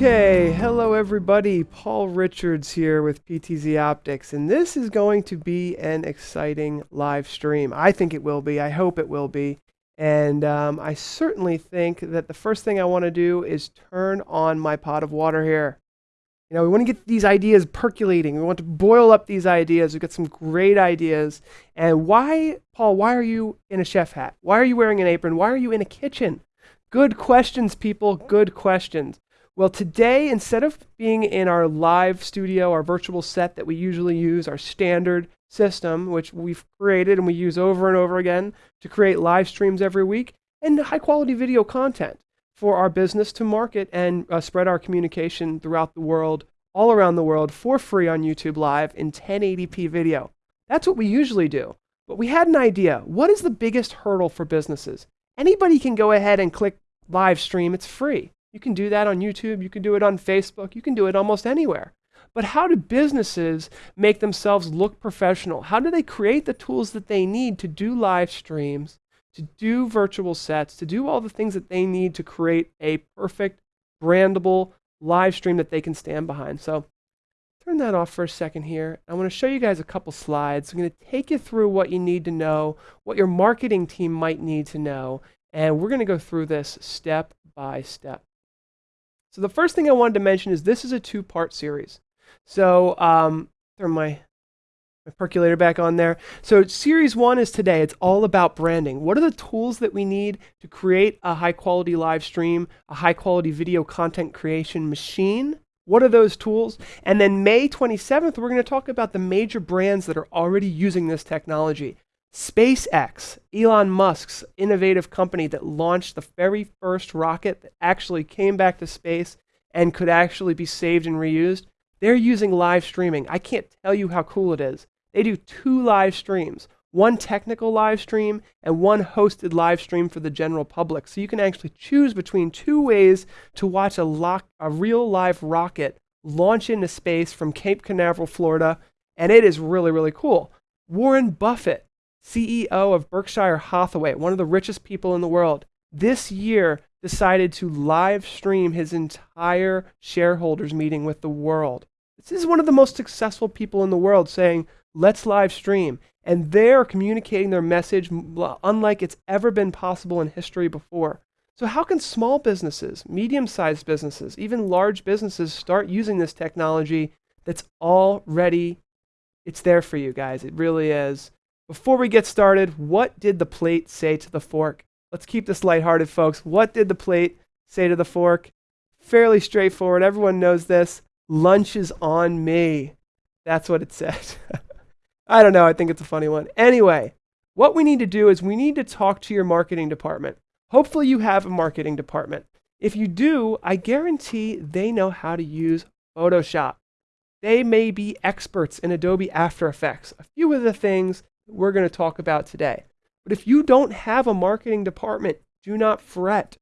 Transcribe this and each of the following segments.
Okay, hello everybody. Paul Richards here with PTZ Optics, and this is going to be an exciting live stream. I think it will be. I hope it will be. And um, I certainly think that the first thing I want to do is turn on my pot of water here. You know, we want to get these ideas percolating. We want to boil up these ideas. We've got some great ideas. And why, Paul, why are you in a chef hat? Why are you wearing an apron? Why are you in a kitchen? Good questions, people. Good questions. Well, today, instead of being in our live studio, our virtual set that we usually use, our standard system, which we've created and we use over and over again to create live streams every week, and high quality video content for our business to market and uh, spread our communication throughout the world, all around the world, for free on YouTube Live in 1080p video. That's what we usually do. But we had an idea. What is the biggest hurdle for businesses? Anybody can go ahead and click live stream, it's free. You can do that on YouTube, you can do it on Facebook, you can do it almost anywhere. But how do businesses make themselves look professional? How do they create the tools that they need to do live streams, to do virtual sets, to do all the things that they need to create a perfect, brandable live stream that they can stand behind? So turn that off for a second here. I want to show you guys a couple slides. I'm going to take you through what you need to know, what your marketing team might need to know, and we're going to go through this step by step. So the first thing I wanted to mention is this is a two-part series. So um, my, my percolator back on there. So series one is today. It's all about branding. What are the tools that we need to create a high-quality live stream, a high-quality video content creation machine? What are those tools? And then May 27th, we're going to talk about the major brands that are already using this technology. SpaceX, Elon Musk's innovative company that launched the very first rocket that actually came back to space and could actually be saved and reused, they're using live streaming. I can't tell you how cool it is. They do two live streams, one technical live stream and one hosted live stream for the general public. So you can actually choose between two ways to watch a, lock, a real live rocket launch into space from Cape Canaveral, Florida, and it is really, really cool. Warren Buffett CEO of Berkshire Hathaway, one of the richest people in the world, this year decided to live stream his entire shareholders meeting with the world. This is one of the most successful people in the world saying, let's live stream. And they're communicating their message unlike it's ever been possible in history before. So how can small businesses, medium-sized businesses, even large businesses start using this technology that's already, it's there for you guys. It really is. Before we get started, what did the plate say to the fork? Let's keep this lighthearted, folks. What did the plate say to the fork? Fairly straightforward. Everyone knows this. Lunch is on me. That's what it said. I don't know. I think it's a funny one. Anyway, what we need to do is we need to talk to your marketing department. Hopefully, you have a marketing department. If you do, I guarantee they know how to use Photoshop. They may be experts in Adobe After Effects. A few of the things we're going to talk about today. But if you don't have a marketing department, do not fret.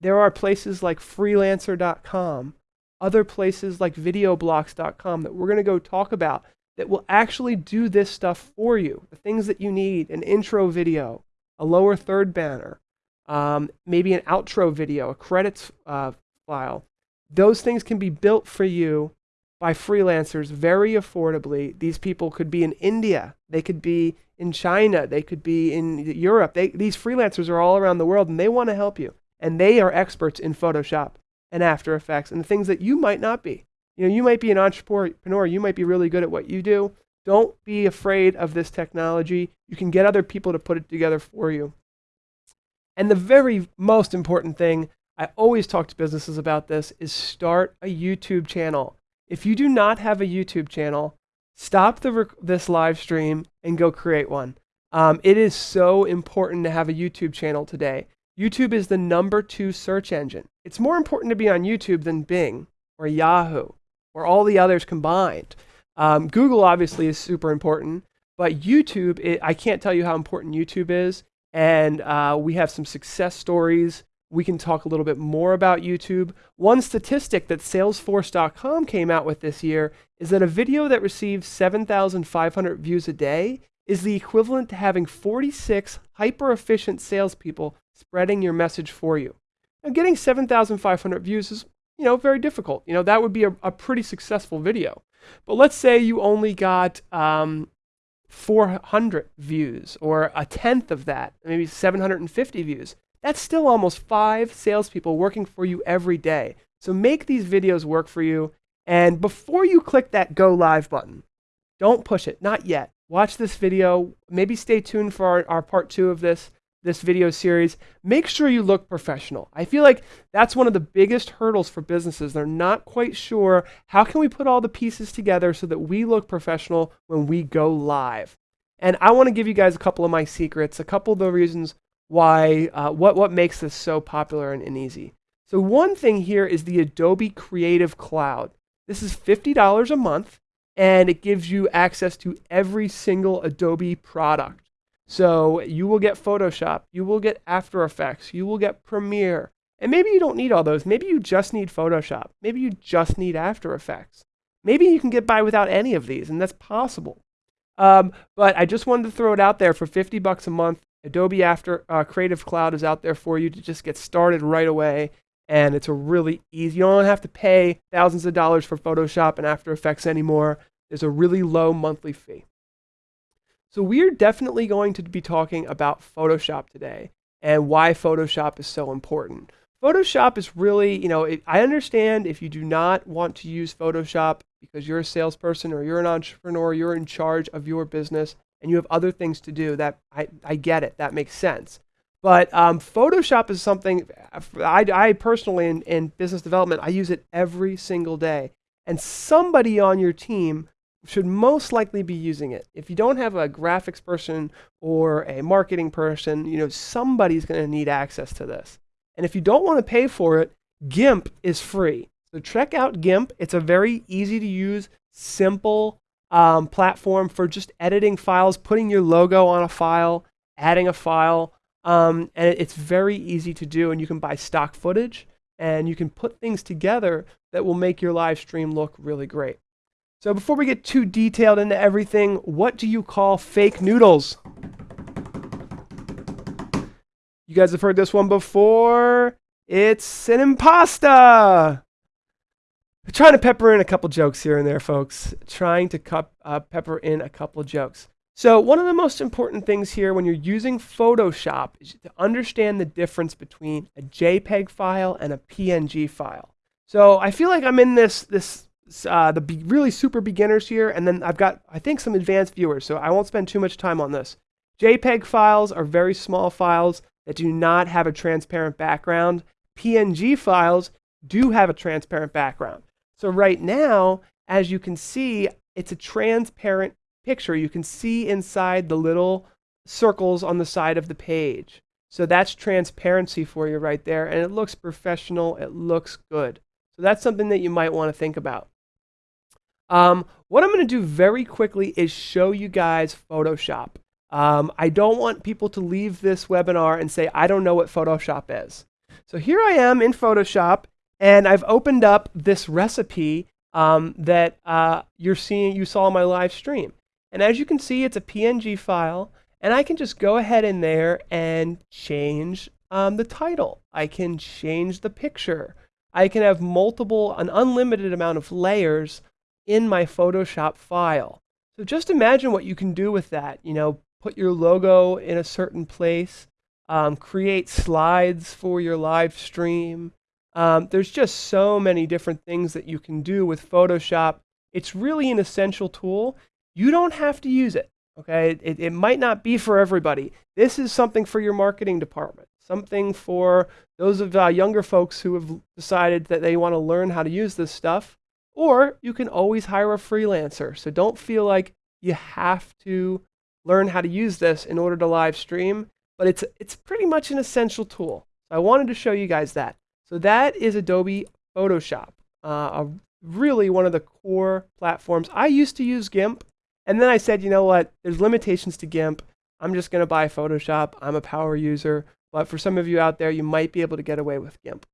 There are places like freelancer.com, other places like videoblocks.com that we're going to go talk about that will actually do this stuff for you. The things that you need an intro video, a lower third banner, um, maybe an outro video, a credits uh, file. Those things can be built for you by freelancers very affordably. These people could be in India, they could be in China, they could be in Europe. They, these freelancers are all around the world and they want to help you. And they are experts in Photoshop and After Effects and the things that you might not be. You know, you might be an entrepreneur, you might be really good at what you do. Don't be afraid of this technology. You can get other people to put it together for you. And the very most important thing, I always talk to businesses about this, is start a YouTube channel. If you do not have a YouTube channel, stop the this live stream and go create one. Um, it is so important to have a YouTube channel today. YouTube is the number two search engine. It's more important to be on YouTube than Bing or Yahoo or all the others combined. Um, Google obviously is super important, but YouTube, it, I can't tell you how important YouTube is. And uh, we have some success stories we can talk a little bit more about YouTube. One statistic that Salesforce.com came out with this year is that a video that receives 7,500 views a day is the equivalent to having 46 hyper efficient salespeople spreading your message for you. Now, getting 7,500 views is you know, very difficult. You know, that would be a, a pretty successful video. But let's say you only got um, 400 views or a tenth of that, maybe 750 views. That's still almost five salespeople working for you every day. So make these videos work for you. And before you click that go live button, don't push it, not yet. Watch this video. Maybe stay tuned for our, our part two of this this video series, make sure you look professional. I feel like that's one of the biggest hurdles for businesses. They're not quite sure how can we put all the pieces together so that we look professional when we go live. And I want to give you guys a couple of my secrets, a couple of the reasons why, uh, what, what makes this so popular and, and easy. So one thing here is the Adobe Creative Cloud. This is $50 a month, and it gives you access to every single Adobe product. So you will get Photoshop, you will get After Effects, you will get Premiere. And maybe you don't need all those. Maybe you just need Photoshop. Maybe you just need After Effects. Maybe you can get by without any of these, and that's possible. Um, but I just wanted to throw it out there for 50 bucks a month. Adobe After uh, Creative Cloud is out there for you to just get started right away. And it's a really easy, you don't have to pay thousands of dollars for Photoshop and After Effects anymore. There's a really low monthly fee. So we're definitely going to be talking about Photoshop today and why Photoshop is so important. Photoshop is really, you know, it, I understand if you do not want to use Photoshop because you're a salesperson or you're an entrepreneur, you're in charge of your business and you have other things to do. That I, I get it. That makes sense. But um, Photoshop is something I, I personally in, in business development, I use it every single day. And somebody on your team should most likely be using it. If you don't have a graphics person or a marketing person, you know, somebody's going to need access to this. And if you don't want to pay for it, GIMP is free. So check out GIMP. It's a very easy to use, simple um, platform for just editing files, putting your logo on a file, adding a file. Um, and it's very easy to do. And you can buy stock footage and you can put things together that will make your live stream look really great. So before we get too detailed into everything, what do you call fake noodles? You guys have heard this one before. It's an impasta. Trying to pepper in a couple jokes here and there, folks. Trying to cup, uh, pepper in a couple jokes. So one of the most important things here when you're using Photoshop is to understand the difference between a JPEG file and a PNG file. So I feel like I'm in this, this uh, the really super beginners here, and then I've got, I think, some advanced viewers, so I won't spend too much time on this. JPEG files are very small files that do not have a transparent background. PNG files do have a transparent background. So right now, as you can see, it's a transparent picture. You can see inside the little circles on the side of the page. So that's transparency for you right there, and it looks professional. It looks good. So that's something that you might want to think about. Um, what I'm going to do very quickly is show you guys Photoshop. Um, I don't want people to leave this webinar and say, I don't know what Photoshop is. So here I am in Photoshop, and I've opened up this recipe um, that uh, you're seeing, you saw my live stream. And as you can see, it's a PNG file, and I can just go ahead in there and change um, the title. I can change the picture. I can have multiple, an unlimited amount of layers in my Photoshop file. So just imagine what you can do with that. You know, put your logo in a certain place, um, create slides for your live stream. Um, there's just so many different things that you can do with Photoshop. It's really an essential tool. You don't have to use it. Okay, it, it might not be for everybody. This is something for your marketing department, something for those of uh, younger folks who have decided that they want to learn how to use this stuff. Or you can always hire a freelancer. So don't feel like you have to learn how to use this in order to live stream, but it's, it's pretty much an essential tool. So I wanted to show you guys that. So that is Adobe Photoshop, uh, really one of the core platforms. I used to use GIMP, and then I said, you know what, there's limitations to GIMP. I'm just going to buy Photoshop. I'm a power user, but for some of you out there, you might be able to get away with GIMP.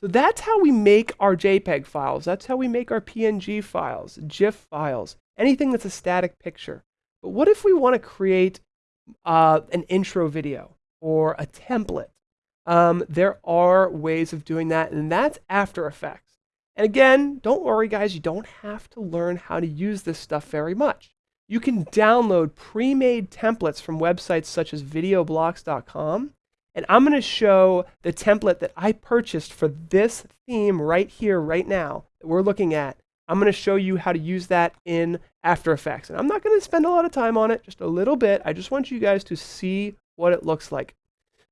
So that's how we make our JPEG files. That's how we make our PNG files, GIF files, anything that's a static picture. But what if we want to create uh, an intro video or a template? Um, there are ways of doing that, and that's After Effects. And again, don't worry, guys, you don't have to learn how to use this stuff very much. You can download pre made templates from websites such as videoblocks.com. And I'm going to show the template that I purchased for this theme right here, right now, that we're looking at. I'm going to show you how to use that in After Effects. And I'm not going to spend a lot of time on it, just a little bit. I just want you guys to see what it looks like.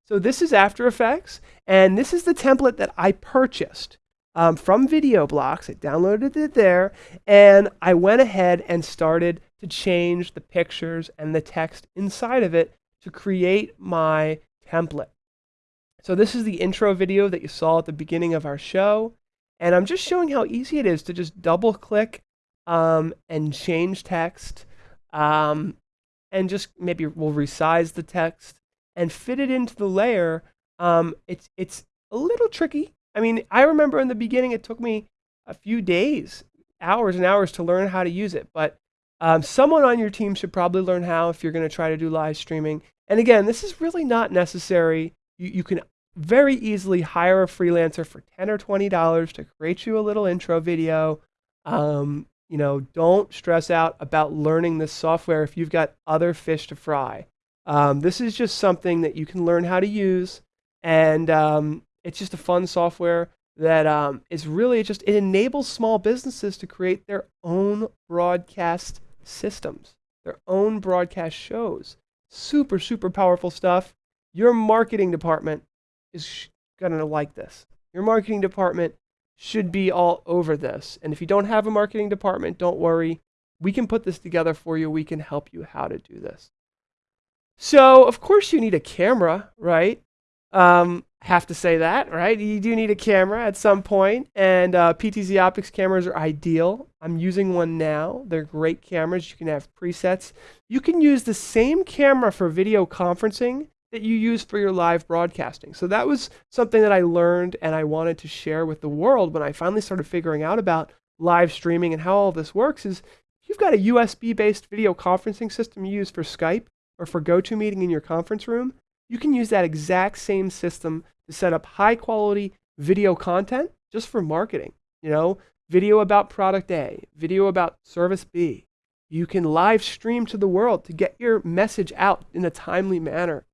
So this is After Effects, and this is the template that I purchased um, from VideoBlocks. I downloaded it there, and I went ahead and started to change the pictures and the text inside of it to create my template. So this is the intro video that you saw at the beginning of our show, and I'm just showing how easy it is to just double click um, and change text, um, and just maybe we'll resize the text and fit it into the layer, um, it's it's a little tricky. I mean, I remember in the beginning it took me a few days, hours and hours to learn how to use it. But um, someone on your team should probably learn how if you're going to try to do live streaming. And again, this is really not necessary. You, you can very easily hire a freelancer for 10 or $20 to create you a little intro video. Um, you know, don't stress out about learning this software if you've got other fish to fry. Um, this is just something that you can learn how to use, and um, it's just a fun software that um, is really just it enables small businesses to create their own broadcast systems, their own broadcast shows. Super super powerful stuff. Your marketing department is gonna like this. Your marketing department should be all over this. And if you don't have a marketing department, don't worry. We can put this together for you. We can help you how to do this. So, of course, you need a camera, right? Um, have to say that, right? You do need a camera at some point, and uh, PTZ Optics cameras are ideal. I'm using one now. They're great cameras. You can have presets. You can use the same camera for video conferencing that you use for your live broadcasting. So that was something that I learned and I wanted to share with the world when I finally started figuring out about live streaming and how all this works is you've got a USB based video conferencing system you use for Skype, or for GoToMeeting in your conference room, you can use that exact same system to set up high quality video content just for marketing. You know, video about product A, video about service B. You can live stream to the world to get your message out in a timely manner.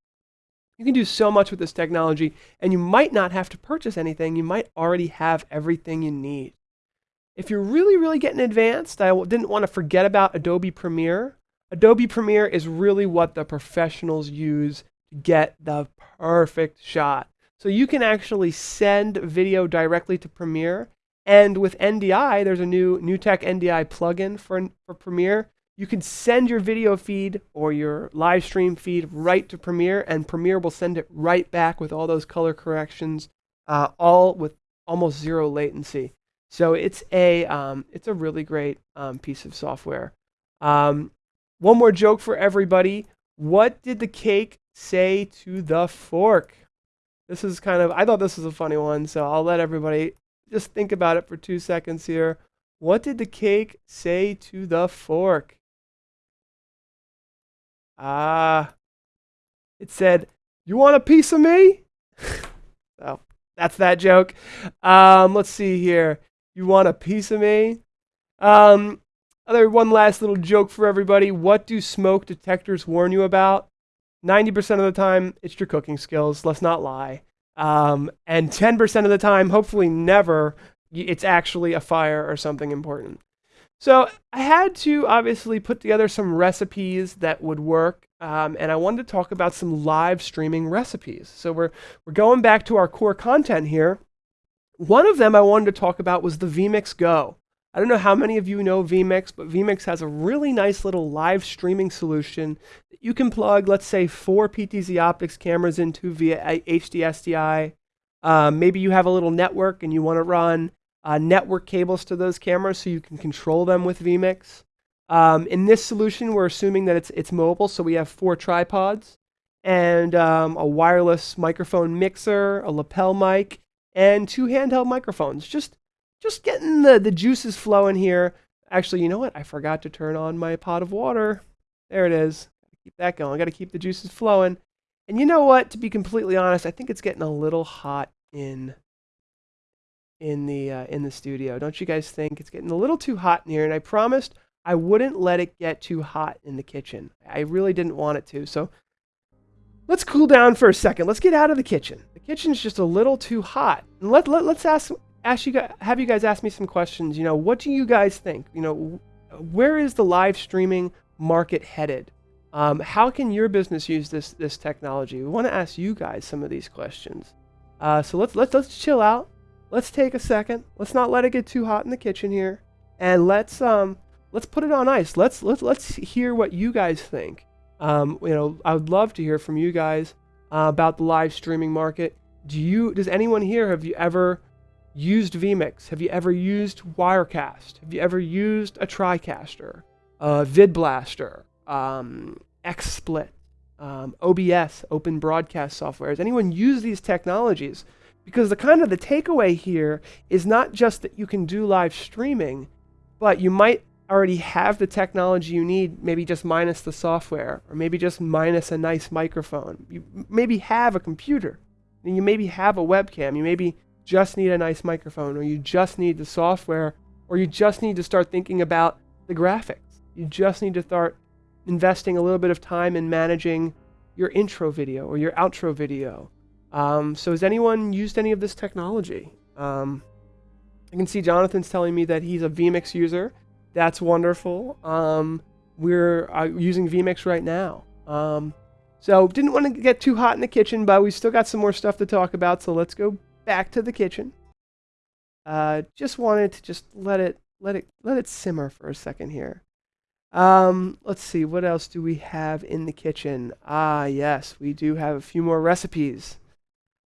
You can do so much with this technology, and you might not have to purchase anything. You might already have everything you need. If you're really, really getting advanced, I didn't want to forget about Adobe Premiere. Adobe Premiere is really what the professionals use to get the perfect shot. So you can actually send video directly to Premiere. And with NDI, there's a new NewTek NDI plugin for, for Premiere. You can send your video feed or your live stream feed right to Premiere, and Premiere will send it right back with all those color corrections, uh, all with almost zero latency. So it's a um, it's a really great um, piece of software. Um, one more joke for everybody. What did the cake say to the fork? This is kind of, I thought this was a funny one, so I'll let everybody just think about it for two seconds here. What did the cake say to the fork? Ah, it said, You want a piece of me? so that's that joke. Um, let's see here. You want a piece of me? Um, other one last little joke for everybody. What do smoke detectors warn you about? 90% of the time, it's your cooking skills. Let's not lie. Um, and 10% of the time, hopefully never, it's actually a fire or something important. So I had to obviously put together some recipes that would work, um, and I wanted to talk about some live streaming recipes. So we're we're going back to our core content here. One of them I wanted to talk about was the vMix Go. I don't know how many of you know vMix, but vMix has a really nice little live streaming solution that you can plug, let's say, four PTZ Optics cameras into via HDSDI. Um, maybe you have a little network and you want to run uh, network cables to those cameras so you can control them with vMix. Um, in this solution, we're assuming that it's, it's mobile, so we have four tripods and um, a wireless microphone mixer, a lapel mic, and two handheld microphones. Just just getting the, the juices flowing here. Actually, you know what? I forgot to turn on my pot of water. There it is. Keep that going. I got to keep the juices flowing. And you know what? To be completely honest, I think it's getting a little hot in in the uh, in the studio. Don't you guys think it's getting a little too hot in here? And I promised I wouldn't let it get too hot in the kitchen. I really didn't want it to. So let's cool down for a second. Let's get out of the kitchen. The kitchen's just a little too hot. And let, let let's ask ask you guys, have you guys ask me some questions. You know, what do you guys think? You know, where is the live streaming market headed? Um, how can your business use this this technology? We want to ask you guys some of these questions. Uh, so let's let's let's chill out. Let's take a second. Let's not let it get too hot in the kitchen here, and let's um let's put it on ice. Let's let's let's hear what you guys think. Um, you know, I would love to hear from you guys uh, about the live streaming market. Do you does anyone here have you ever used vMix? Have you ever used Wirecast? Have you ever used a TriCaster, a VidBlaster, um, XSplit, um, OBS, Open Broadcast Software? Has anyone used these technologies? Because the kind of the takeaway here is not just that you can do live streaming, but you might already have the technology you need, maybe just minus the software, or maybe just minus a nice microphone. You maybe have a computer, and you maybe have a webcam. You maybe just need a nice microphone, or you just need the software, or you just need to start thinking about the graphics. You just need to start investing a little bit of time in managing your intro video or your outro video. Um, so has anyone used any of this technology? Um, I can see Jonathan's telling me that he's a vMix user. That's wonderful. Um, we're uh, using vMix right now. Um, so didn't want to get too hot in the kitchen, but we still got some more stuff to talk about. So let's go back to the kitchen. Uh, just wanted to just let it let it let it simmer for a second here. Um, let's see, what else do we have in the kitchen? Ah, yes, we do have a few more recipes.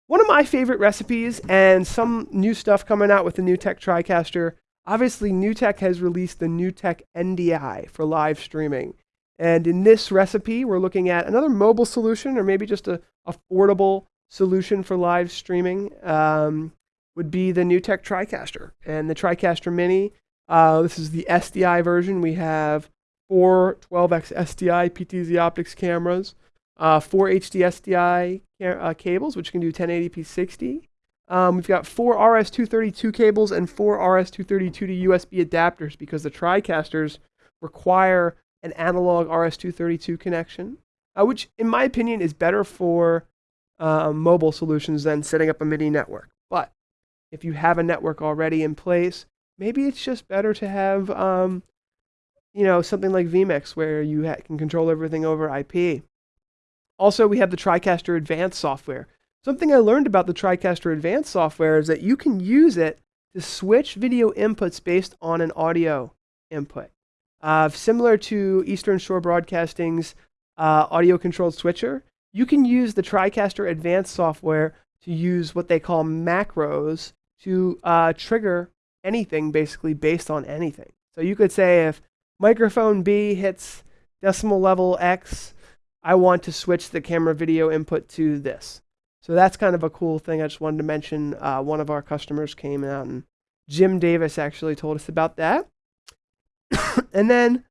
One of my favorite recipes and some new stuff coming out with the NewTek TriCaster Obviously, NewTek has released the NewTek NDI for live streaming. And in this recipe, we're looking at another mobile solution or maybe just a affordable solution for live streaming um, would be the NewTek TriCaster. And the TriCaster Mini, uh, this is the SDI version. We have four 12x SDI PTZ optics cameras, uh, four HD SDI uh, cables, which can do 1080p 60, um, we've got four RS-232 cables and four RS-232 to USB adapters because the TriCasters require an analog RS-232 connection, uh, which in my opinion is better for uh, mobile solutions than setting up a MIDI network. But if you have a network already in place, maybe it's just better to have um, you know, something like vMix where you can control everything over IP. Also, we have the TriCaster Advanced software. Something I learned about the TriCaster Advanced software is that you can use it to switch video inputs based on an audio input. Uh, similar to Eastern Shore Broadcasting's uh, audio controlled switcher, you can use the TriCaster Advanced software to use what they call macros to uh, trigger anything basically based on anything. So you could say if microphone B hits decibel level X, I want to switch the camera video input to this. So that's kind of a cool thing. I just wanted to mention uh, one of our customers came out and Jim Davis actually told us about that. and then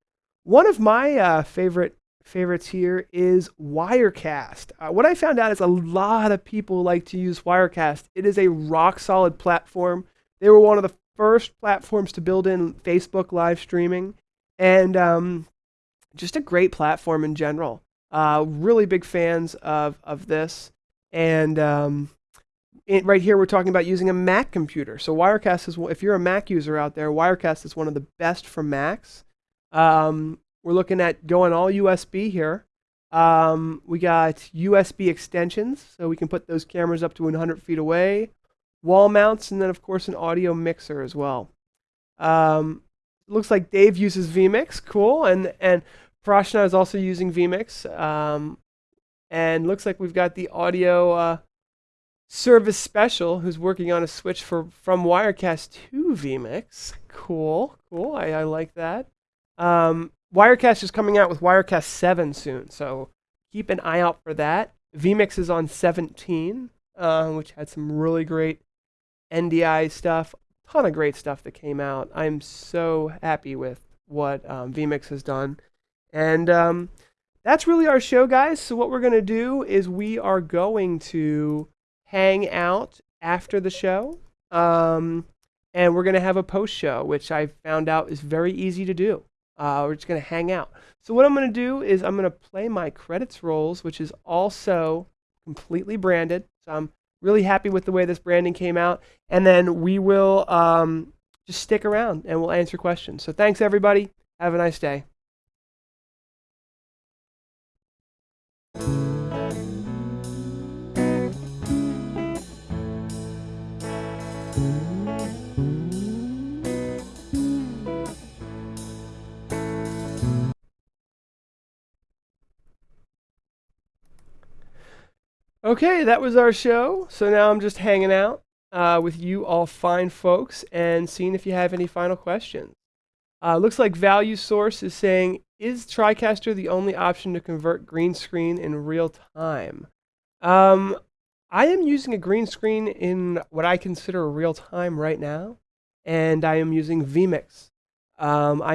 one of my uh, favorite favorites here is Wirecast. Uh, what I found out is a lot of people like to use Wirecast. It is a rock solid platform. They were one of the first platforms to build in Facebook live streaming and um, just a great platform in general. Uh, really big fans of, of this. And um, it, right here, we're talking about using a Mac computer. So Wirecast is, if you're a Mac user out there, Wirecast is one of the best for Macs. Um, we're looking at going all USB here. Um, we got USB extensions, so we can put those cameras up to 100 feet away. Wall mounts, and then of course an audio mixer as well. Um, looks like Dave uses vMix, cool, and and Prashna is also using vMix. Um, and looks like we've got the audio uh, service special who's working on a switch for from Wirecast to vMix. Cool, cool. I, I like that. Um, Wirecast is coming out with Wirecast 7 soon, so keep an eye out for that. vMix is on 17, uh, which had some really great NDI stuff. a Ton of great stuff that came out. I'm so happy with what um, vMix has done. And um, that's really our show, guys. So what we're going to do is we are going to hang out after the show. Um, and we're going to have a post show, which I found out is very easy to do. Uh, we're just going to hang out. So what I'm going to do is I'm going to play my credits rolls, which is also completely branded. So I'm really happy with the way this branding came out. And then we will um, just stick around and we'll answer questions. So thanks, everybody. Have a nice day. Okay, that was our show. So now I'm just hanging out uh, with you all fine folks and seeing if you have any final questions. Uh, looks like Value Source is saying, is TriCaster the only option to convert green screen in real time? Um, I am using a green screen in what I consider real time right now, and I am using vMix. Um, I